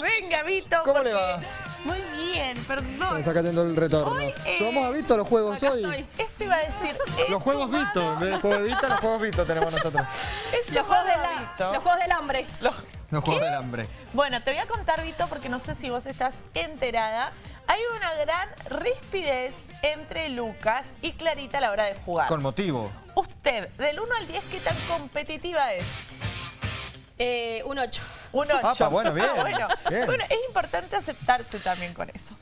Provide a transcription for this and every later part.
Venga, Vito. ¿Cómo porque- le va? Muy bien, Se me perdón. está cayendo el retorno. Hoy, eh, ¿Llevamos a Vito a los juegos acá hoy? estoy. Eso iba a decir. Los juegos humano, Vito. En vez de juegos de Vita, los juegos Vito tenemos nosotros. Los juegos, de la- Vito. los juegos del hambre. Los- Los juegos del hambre. Bueno, te voy a contar, Vito, porque no sé si vos estás enterada. Hay una gran rispidez entre Lucas y Clarita a la hora de jugar. Con motivo. Usted, del 1 al 10, ¿qué tan competitiva es? Eh, un 8. Un 8. Apa, bueno, bien, bueno, bien. bueno, es importante aceptarse también con eso.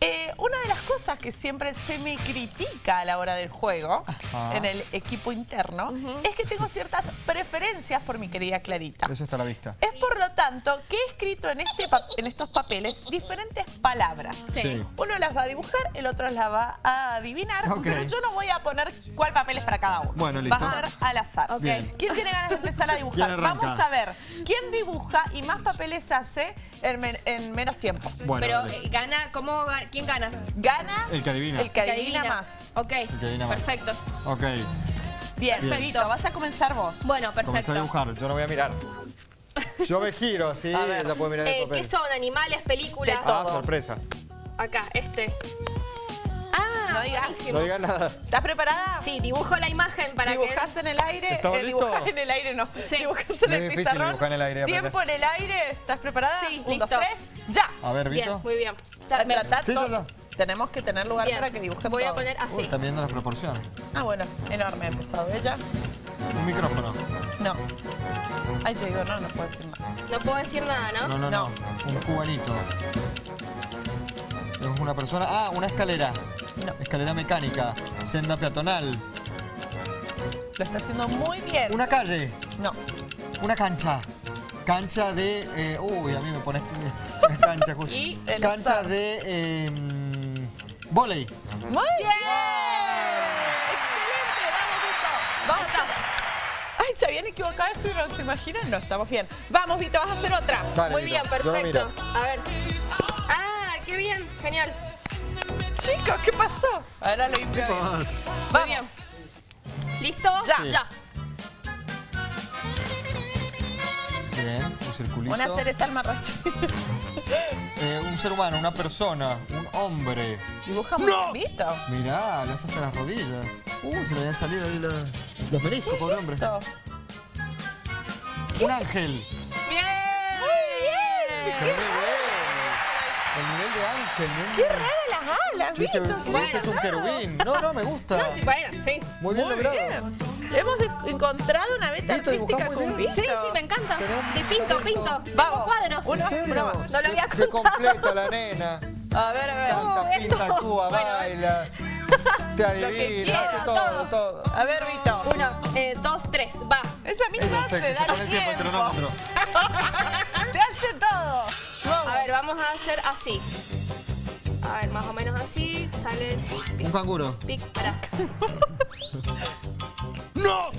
Eh, una de las cosas que siempre se me critica a la hora del juego, en el equipo interno, es que tengo ciertas preferencias por mi querida Clarita. Eso está a la vista. Es por lo tanto que he escrito en, este pa- en estos papeles diferentes palabras. Sí. Sí. Uno las va a dibujar, el otro las va a adivinar, pero yo no voy a poner cuál papel es para cada uno. Bueno, Va listo. a ser al azar. ¿Quién tiene ganas de empezar a dibujar? Vamos a ver quién dibuja y más papeles hace en, men- en menos tiempo. Bueno, Pero eh, gana, ¿cómo ga- ¿quién gana? Gana El que adivina. el que adivina, más. Ok, que adivina más. perfecto. Ok. Bien, Bien. Vito, vas a comenzar vos. Bueno, Comencé a perfecto. dibujar. Yo no voy a mirar. Yo me giro así, A ver. ella puede mirar Eh, el papel. ¿Qué son? ¿Animales? ¿Películas? Ah, sorpresa. Acá, este. No digas. buenísimo. No digas nada. ¿Estás preparada? Sí, dibujo la imagen para ¿Dibujás en el aire? ¿Estamos Eh, dibujás en el aire, no. Sí. ¿Dibujás en el difícil pizarrón? dibujar en el aire. ¿Tiempo en el aire? ¿Estás preparada? Sí, Un, dos, listo. tres, ¡ya! A ver, que... Bien, Vito. muy bien. Tratá Sí, ya, Tenemos que tener lugar bien. para que dibujen Voy a poner Uy, así. están viendo las proporciones. Ah, bueno, enorme, pesado. ¿Ella? Un micrófono. No. Ay, yo digo, no, no puedo decir nada. No puedo decir nada, ¿no? No, no, No. no. Un cubanito. Es una persona. Ah, una escalera. No. Escalera mecánica. Senda peatonal. Lo está haciendo muy bien. Una calle. No. Una cancha. Cancha de. eh, uy, a mí me pones. cancha justo. Y Cancha azar. de. Eh, mm, volei. ¡Muy bien! ¡Excelente! ¡Vamos, Vito! Vamos a... Ay, se habían equivocado no se imaginan. No, estamos bien. Vamos, Vito, vas a hacer otra. Dale, Muy Vito, bien, perfecto. A ver. Qué bien, genial. Chicos, ¿qué pasó? Ahora lo bien. Muy bien. Vamos. ¿Listo? Ya. Sí. Ya. Bien, un circulito. Una cereza al marrache. Eh, un ser humano, una persona, un hombre. Dibuja muy bien, Vito. Mirá, le hace hasta las rodillas. Uy, se le habían salido ahí la- los meniscos, pobre hombre. Un ángel. Bien. Qué bien. El nivel de ángel, ¿no? ¡Qué rara las alas, Vito! ¡Qué hubiese bien hecho un querubín. No, no, me gusta. No, sí, bueno, sí. Muy bien Muy logrado. bien. Hemos de- encontrado una beta Vito, artística con. Vito. Sí, sí, me encanta. De pinto, pinto. Vamos. cuadros. Uno, uno más. No lo había Qué contado. completa la nena. A ver, a ver. Canta, esto. pinta, actúa, Bueno. baila. Te adivina, hace todo, todo. todo. A ver, Vito. Uno, eh, dos, tres, va. Esa misma hace, se, se dale el tiempo, el tiempo. cronómetro. Te hace todo. A ver, vamos a hacer así. A ver, más o menos así. Sale tic, Un pic, canguro. pic, para. ¡No!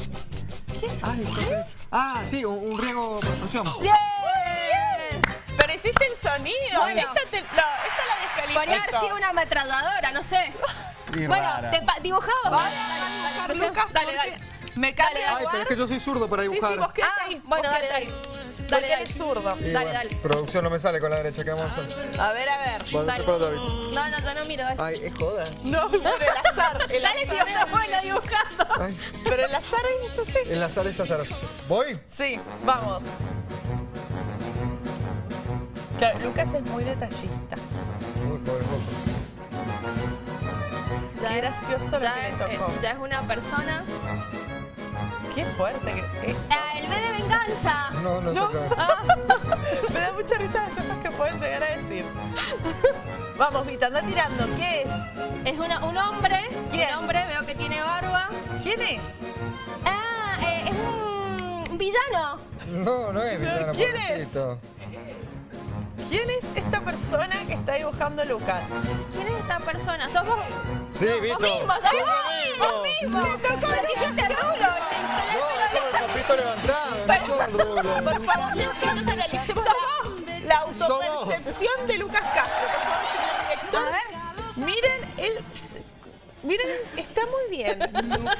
Ay, ¿qué es? Ah, sí, un, un riego por fusión. ¡Bien! Pero hiciste el sonido. Bueno. Esta, te, no, esta la Podría haber descalifico. sido una ametralladora, no sé. Y Bueno, rara. te dibujado. Vamos a dibujar, Lucas, Dale, dale. Me Dale, Ay, pero es que yo soy zurdo para Sí, dibujar. sí, vos quedate Ah, ahí. bueno, vos dale, dale. Dale, dale. zurdo. Y Dale, bueno, dale. Producción no me sale con la derecha, ¿qué vamos a hacer? A ver, a ver. Dale. para David. No, no, yo no miro. dale. Ay, es joda. No, pero el azar. El Dale, si azar. sos dibujando. Ay, Pero el azar es así. en la sala es azaroso. ¿Voy? Sí, vamos. Claro, Lucas es muy detallista. Uy, pobre. Qué gracioso lo que Ya, le eh, tocó. ya es una persona. Qué fuerte que eh, Ah, venganza. No, no, No. saca. Me da mucha risa las cosas que pueden llegar a decir. Vamos, Vita, anda tirando. ¿Qué es? Es una, un hombre. ¿Quién? Un hombre, veo que tiene barba. ¿Quién es? Ah, eh, es un, un villano. No, no es villano, ¿Quién es? pobrecito. ¿Quién es esta persona que está dibujando Lucas? ¿Quién es esta persona? ¿Sos vos? Sí, Vito. Vos mismo, sos Sí, vos. Vos mismo. Lo dijiste Por favor, analicemos la, autopercepción de Lucas Castro. Por favor, señor director. A ver. Miren el... Miren, está muy bien. Una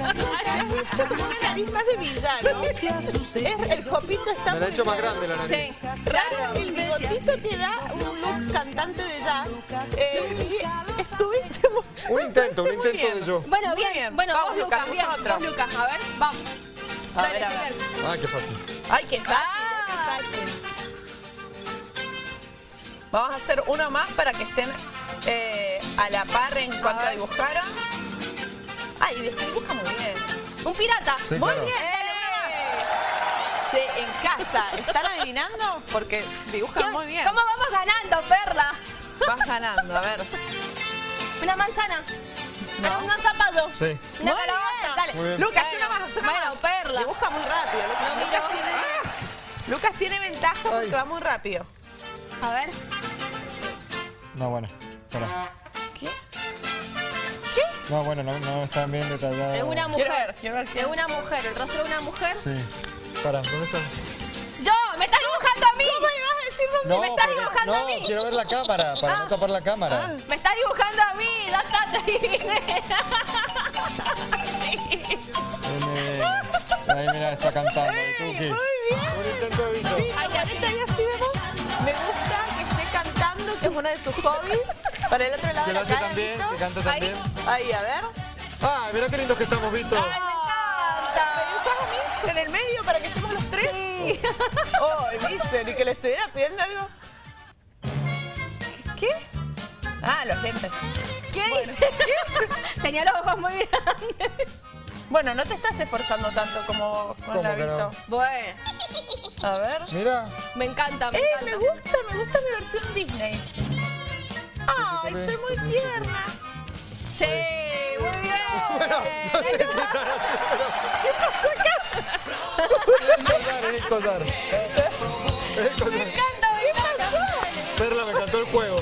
nariz más de villano. Es, el copito está Me la he muy hecho más bien. grande la nariz. Sí. Claro, el bigotito te da un look cantante de jazz. Eh, estuviste muy, Un intento, un intento de yo. Bueno, bien. bien. Bueno, Vamos, vos, Lucas, Lucas, bien. Vos, Lucas, a ver, vamos. A Dale, ver, a ver. Ah, qué fácil. Ay, qué fácil, Ah. qué fácil. Vamos a hacer uno más para que estén eh, a la par en cuanto ver. dibujaron. Ay, dibuja muy bien. Un pirata. Sí, Muy claro. bien, dale una más. Che, en casa, ¿están adivinando? Porque dibujan muy bien. ¿Cómo vamos ganando, Perla? Vas ganando, a ver. Una manzana. No. Un zapato. Sí. Una Muy bien, Dale, Muy bien. Lucas, Bueno, una más, una bueno, más. Perla. Dibuja muy rápido. Lucas, No Lucas tiene, Lucas tiene ventaja porque Ay. va muy rápido. A ver. No, bueno. Espera. ¿Qué? No, bueno, no, no están bien detalladas. Es una mujer. Quiero ver, quiero ver. Es una mujer. El rostro de una mujer. Sí. Para, ¿dónde están? ¡Yo! ¡Me estás dibujando a mí! ¿Cómo me vas a decir dónde No, me estás dibujando a no, mí? quiero ver la cámara, para no tapar la cámara. ¡Me estás dibujando a mí! ¡Ya está! te adiviné. Nene. Ahí mira, está cantando. Muy bien. Un intento de bicho. Ay, ahorita ya sí vemos. Me gusta que esté cantando, que es uno de sus hobbies. Para el otro lado de la cara, también, Vito. que canta Ahí. también. Ahí, a ver. Ah, mira qué lindos que estamos, Vito. ¡Ay, me ¿Me encanta! En el medio para que estemos los tres? Sí. Oh, viste, ni que le estuviera pidiendo algo. ¿Qué? Ah, los lentes. ¿Qué dice? Tenía los ojos muy grandes. Bueno, no te estás esforzando tanto como con ¿Cómo la que no? Bueno, A ver. Mira. me encanta, me Eh, encanta. me gusta, me gusta mi versión Disney. Ay, soy muy tierna. Sí, pero... Es el collar, es el Me encanta, me encanta. Perla, me encantó el juego.